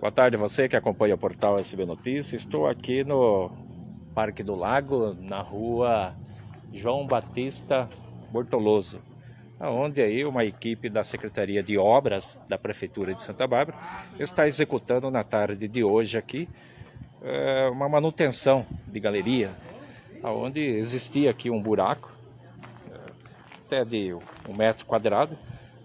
Boa tarde a você que acompanha o portal SB Notícias. Estou aqui no Parque do Lago, na rua João Batista Bortoloso, onde aí uma equipe da Secretaria de Obras da Prefeitura de Santa Bárbara está executando na tarde de hoje aqui é, uma manutenção de galeria, onde existia aqui um buraco, até de um metro quadrado,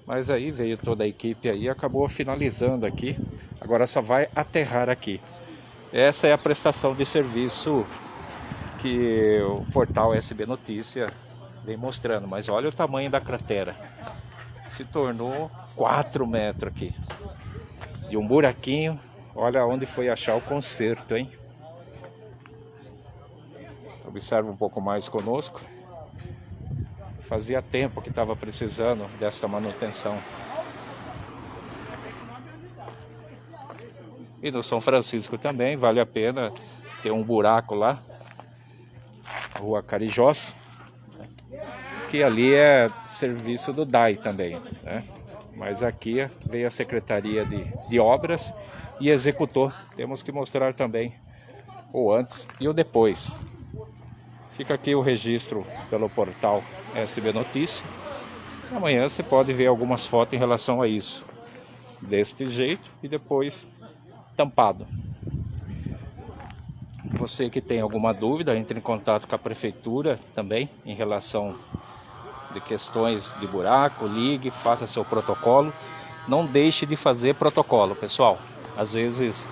mas aí veio toda a equipe aí acabou finalizando aqui. Agora só vai aterrar aqui. Essa é a prestação de serviço que o portal SB Notícia vem mostrando. Mas olha o tamanho da cratera. Se tornou 4 metros aqui. E um buraquinho. Olha onde foi achar o conserto, hein? Observa um pouco mais conosco. Fazia tempo que estava precisando dessa manutenção. E no São Francisco também vale a pena ter um buraco lá, Rua Carijós, que ali é serviço do DAI também, né? Mas aqui veio a Secretaria de, de Obras e executou. Temos que mostrar também o antes e o depois. Fica aqui o registro pelo portal SB Notícia. Amanhã você pode ver algumas fotos em relação a isso. Deste jeito e depois tampado. Você que tem alguma dúvida, entre em contato com a prefeitura também em relação de questões de buraco, ligue, faça seu protocolo. Não deixe de fazer protocolo, pessoal. Às vezes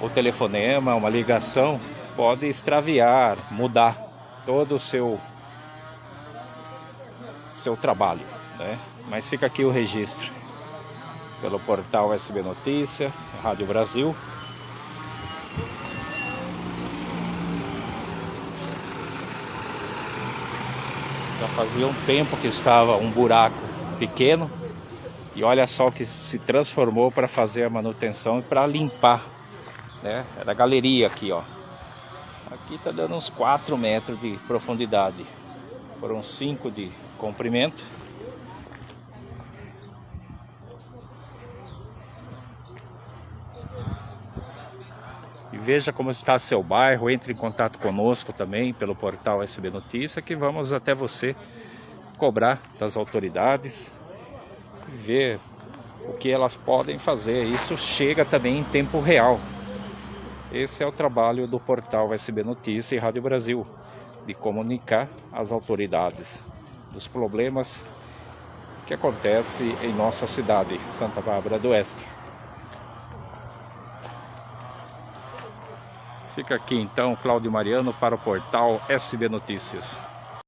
o telefonema, uma ligação pode extraviar, mudar todo o seu seu trabalho, né? Mas fica aqui o registro pelo portal SB Notícia, Rádio Brasil. Já fazia um tempo que estava um buraco pequeno e olha só o que se transformou para fazer a manutenção e para limpar, né? Era a galeria aqui, ó. Aqui está dando uns 4 metros de profundidade. Foram 5 de comprimento. E veja como está seu bairro, entre em contato conosco também pelo portal SB Notícia, que vamos até você cobrar das autoridades, ver o que elas podem fazer. Isso chega também em tempo real. Esse é o trabalho do portal SB Notícia e Rádio Brasil, de comunicar às autoridades dos problemas que acontecem em nossa cidade, Santa Bárbara do Oeste. Fica aqui então Cláudio Mariano para o portal SB Notícias.